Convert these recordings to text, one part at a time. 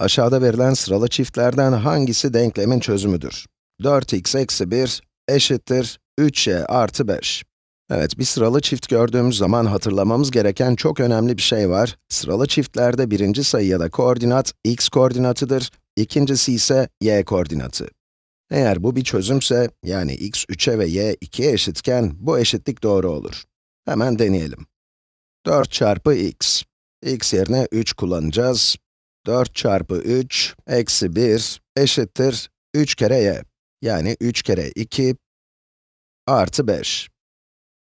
Aşağıda verilen sıralı çiftlerden hangisi denklemin çözümüdür? 4x eksi 1 eşittir 3y artı 5. Evet, bir sıralı çift gördüğümüz zaman hatırlamamız gereken çok önemli bir şey var. Sıralı çiftlerde birinci sayı ya da koordinat x koordinatıdır, ikincisi ise y koordinatı. Eğer bu bir çözümse, yani x 3'e ve y 2'ye eşitken, bu eşitlik doğru olur. Hemen deneyelim. 4 çarpı x. x yerine 3 kullanacağız. 4 çarpı 3 eksi 1 eşittir 3 kere y. Yani 3 kere 2 artı 5.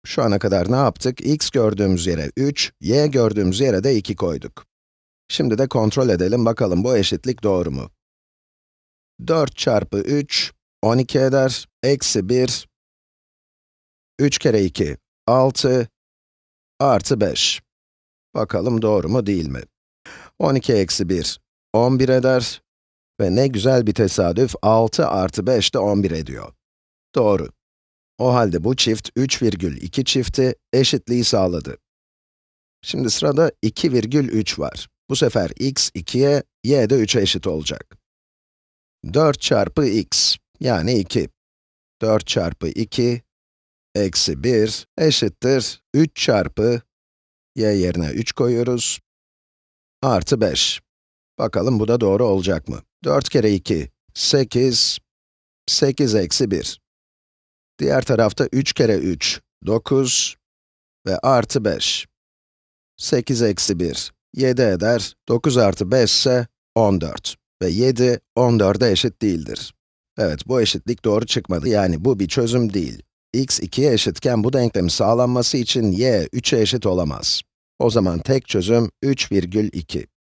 Şu ana kadar ne yaptık? x gördüğümüz yere 3, y gördüğümüz yere de 2 koyduk. Şimdi de kontrol edelim, bakalım bu eşitlik doğru mu? 4 çarpı 3, 12 eder, eksi 1, 3 kere 2, 6, artı 5. Bakalım doğru mu değil mi? 12 eksi 1, 11 eder ve ne güzel bir tesadüf, 6 artı 5 de 11 ediyor. Doğru. O halde bu çift 3,2 çifti eşitliği sağladı. Şimdi sırada 2,3 var. Bu sefer x 2'ye, y de 3'e eşit olacak. 4 çarpı x, yani 2. 4 çarpı 2, eksi 1 eşittir 3 çarpı, y yerine 3 koyuyoruz, artı 5. Bakalım bu da doğru olacak mı? 4 kere 2, 8, 8 eksi 1. Diğer tarafta 3 kere 3, 9 ve artı 5. 8 eksi 1, 7 eder, 9 artı 5 ise 14. Ve 7, 14'e eşit değildir. Evet, bu eşitlik doğru çıkmadı, yani bu bir çözüm değil. x 2'ye eşitken bu denklemin sağlanması için y 3'e eşit olamaz. O zaman tek çözüm 3,2.